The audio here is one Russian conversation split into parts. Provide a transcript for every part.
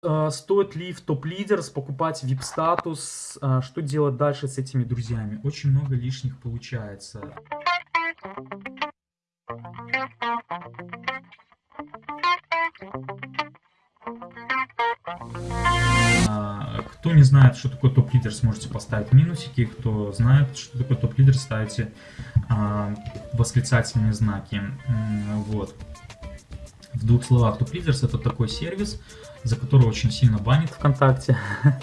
А, стоит ли в топ-лидерс покупать VIP-статус? А, что делать дальше с этими друзьями? Очень много лишних получается. А, кто не знает, что такое топ-лидер, сможете поставить минусики. Кто знает, что такое топ-лидер, ставите восклицательные знаки. Вот. В двух словах, топ-лидерс это такой сервис, за который очень сильно банит ВКонтакте.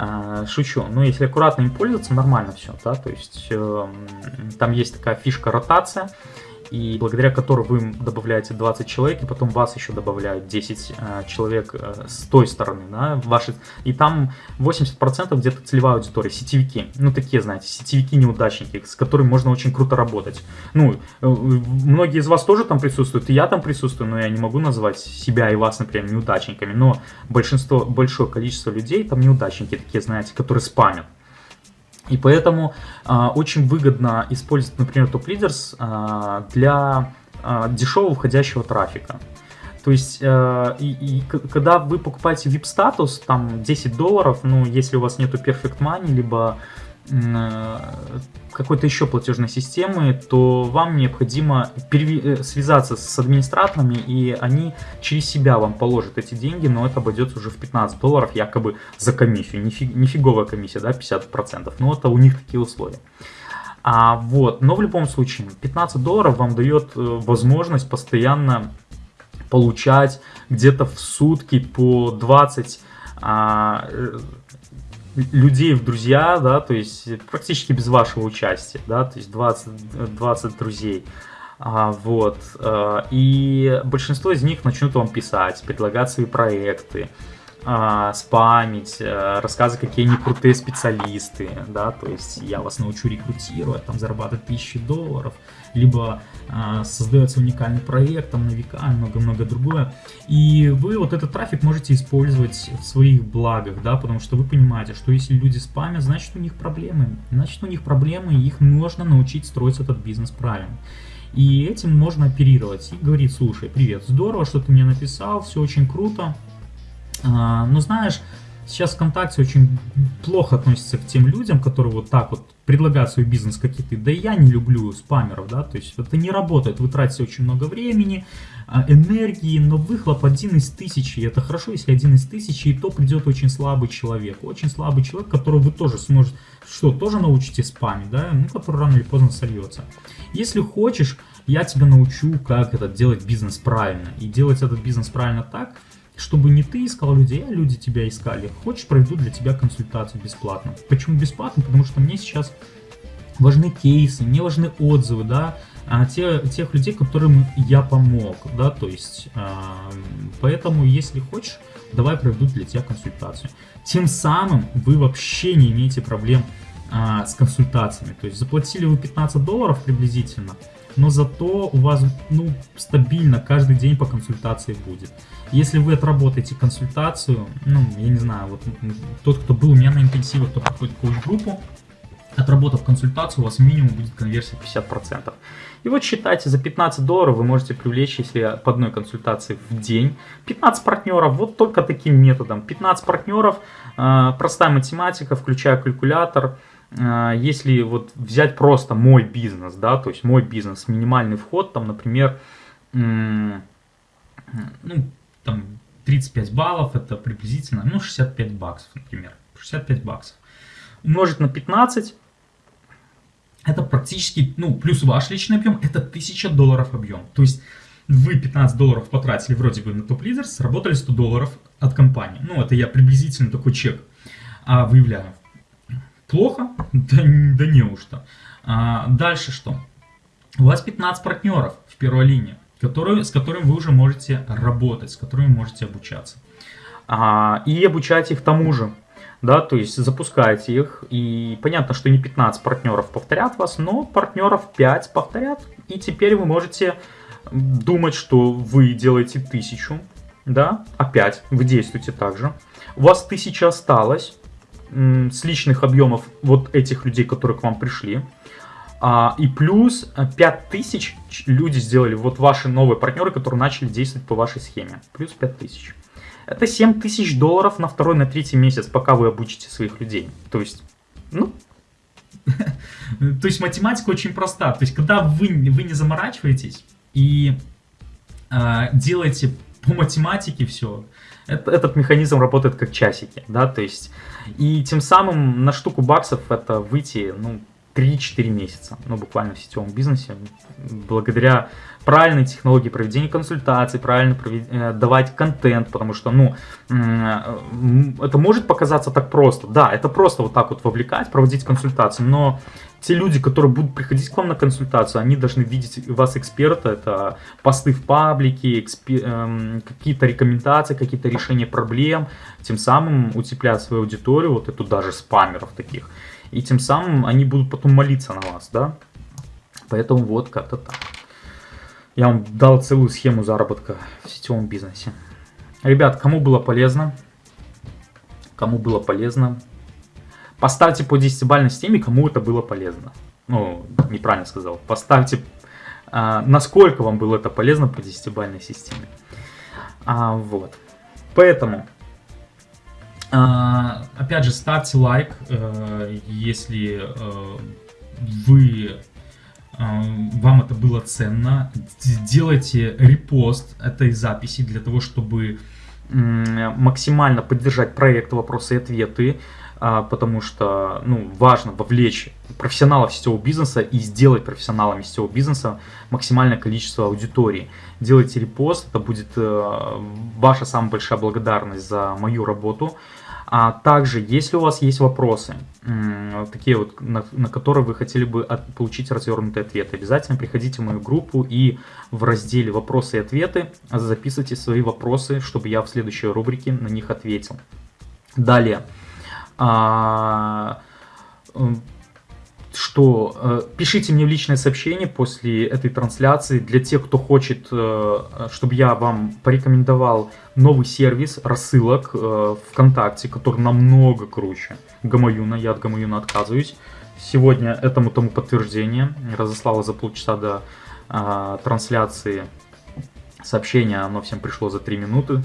А, шучу. Но если аккуратно им пользоваться, нормально все. Да? То есть эм, там есть такая фишка ротация и благодаря которой вы добавляете 20 человек, и потом вас еще добавляют 10 э, человек э, с той стороны, да, ваши, и там 80% где-то целевая аудитория, сетевики, ну, такие, знаете, сетевики-неудачники, с которыми можно очень круто работать. Ну, э, многие из вас тоже там присутствуют, и я там присутствую, но я не могу назвать себя и вас, например, неудачниками, но большинство, большое количество людей там неудачники, такие, знаете, которые спамят. И поэтому а, очень выгодно использовать, например, Top Leaders а, для а, дешевого входящего трафика. То есть, э, и, и когда вы покупаете VIP статус, там 10 долларов, ну, если у вас нету Perfect Money, либо Э, какой-то еще платежной системы, то вам необходимо э, связаться с администраторами, и они через себя вам положат эти деньги, но это обойдется уже в 15 долларов якобы за комиссию. Нифиг, нифиговая комиссия, да, 50%, но это у них такие условия. А, вот, но в любом случае, 15 долларов вам дает э, возможность постоянно получать где-то в сутки по 20 а, людей в друзья, да, то есть практически без вашего участия, да, то есть 20, 20 друзей. А, вот. А, и большинство из них начнут вам писать, предлагать свои проекты, а, спамить, а, рассказывать, какие они крутые специалисты, да, то есть я вас научу рекрутировать, там зарабатывать тысячи долларов, либо а, создается уникальный проект, там на века, много-много другое. И вы вот этот трафик можете использовать в своих благах, да, потому что вы понимаете, что если люди спамят, значит у них проблемы. Значит у них проблемы, и их можно научить строить этот бизнес правильно. И этим можно оперировать и говорить, слушай, привет, здорово, что ты мне написал, все очень круто, а, но знаешь, Сейчас ВКонтакте очень плохо относится к тем людям, которые вот так вот предлагают свой бизнес какие-то. Да и я не люблю спамеров, да, то есть это не работает. Вы тратите очень много времени, а, энергии, но выхлоп один из тысячи. Это хорошо, если один из тысячи, и то придет очень слабый человек. Очень слабый человек, которого вы тоже сможете, что, тоже научите спамить, да, ну, который рано или поздно сольется. Если хочешь, я тебя научу, как это делать бизнес правильно. И делать этот бизнес правильно так, чтобы не ты искал людей, а люди тебя искали. Хочешь, проведу для тебя консультацию бесплатно. Почему бесплатно? Потому что мне сейчас важны кейсы, мне важны отзывы, да, а те, тех людей, которым я помог, да, то есть, э, поэтому, если хочешь, давай проведу для тебя консультацию. Тем самым вы вообще не имеете проблем э, с консультациями, то есть, заплатили вы 15 долларов приблизительно, но зато у вас, ну, стабильно каждый день по консультации будет. Если вы отработаете консультацию, ну, я не знаю, вот тот, кто был у меня на интенсивах, кто проходит коуч-группу, отработав консультацию, у вас минимум будет конверсия 50%. И вот считайте, за 15 долларов вы можете привлечь, если по одной консультации в день, 15 партнеров, вот только таким методом. 15 партнеров, э, простая математика, включая калькулятор, а, если вот взять просто мой бизнес, да, то есть мой бизнес, минимальный вход, там, например, ну, там 35 баллов, это приблизительно, ну, 65 баксов, например, 65 баксов. Умножить на 15, это практически, ну, плюс ваш личный объем, это 1000 долларов объем. То есть вы 15 долларов потратили вроде бы на топ-лидер, сработали 100 долларов от компании. Ну, это я приблизительно такой чек а, выявляю. Плохо? Да, да неужто. А, дальше что? У вас 15 партнеров в первой линии, которые, с которыми вы уже можете работать, с которыми можете обучаться. А, и обучать их тому же. Да, то есть запускайте их, и понятно, что не 15 партнеров повторят вас, но партнеров 5 повторят, и теперь вы можете думать, что вы делаете тысячу, да, опять вы действуете так же. У вас тысяча осталось, с личных объемов вот этих людей, которые к вам пришли. А, и плюс 5000 люди сделали, вот ваши новые партнеры, которые начали действовать по вашей схеме. Плюс 5000. Это 7 тысяч долларов на второй, на третий месяц, пока вы обучите своих людей. То есть, ну... То есть математика очень проста. То есть когда вы, вы не заморачиваетесь и э, делаете по математике все, это, этот механизм работает как часики, да, то есть, и тем самым на штуку баксов это выйти, ну, 3-4 месяца, ну, буквально в сетевом бизнесе, благодаря правильной технологии проведения консультаций, правильно провед... Э, давать контент, потому что, ну, это может показаться так просто, да, это просто вот так вот вовлекать, проводить консультации, но те люди, которые будут приходить к вам на консультацию, они должны видеть вас эксперта, это посты в паблике, экспер... эм, какие-то рекомендации, какие-то решения проблем, тем самым утеплять свою аудиторию, вот эту даже спамеров таких, и тем самым они будут потом молиться на вас, да, поэтому вот как-то так. Я вам дал целую схему заработка в сетевом бизнесе. Ребят, кому было полезно, кому было полезно, Поставьте по 10-бальной системе, кому это было полезно. Ну, неправильно сказал. Поставьте, а, насколько вам было это полезно по 10-бальной системе. А, вот. Поэтому, а, опять же, ставьте лайк, э, если э, вы э, вам это было ценно. Делайте репост этой записи для того, чтобы максимально поддержать проект «Вопросы и ответы». А, потому что ну, важно вовлечь профессионалов сетевого бизнеса и сделать профессионалами сетевого бизнеса максимальное количество аудитории. Делайте репост, это будет э, ваша самая большая благодарность за мою работу. А также, если у вас есть вопросы, такие вот, на, на которые вы хотели бы от, получить развернутые ответы, обязательно приходите в мою группу и в разделе «Вопросы и ответы» записывайте свои вопросы, чтобы я в следующей рубрике на них ответил. Далее а, что э, пишите мне в личное сообщение после этой трансляции для тех, кто хочет, э, чтобы я вам порекомендовал новый сервис рассылок э, ВКонтакте, который намного круче Гамаюна. Я от Гамаюна отказываюсь. Сегодня этому тому подтверждение. Разослала за полчаса до э, трансляции сообщение, оно всем пришло за 3 минуты.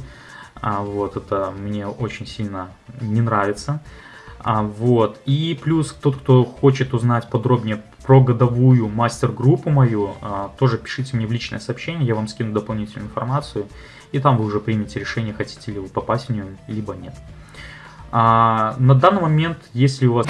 А, вот, это мне очень сильно не нравится. А, вот. И плюс тот, кто хочет узнать подробнее про годовую мастер-группу мою, а, тоже пишите мне в личное сообщение, я вам скину дополнительную информацию, и там вы уже примете решение, хотите ли вы попасть в нее, либо нет. А, на данный момент, если у вас...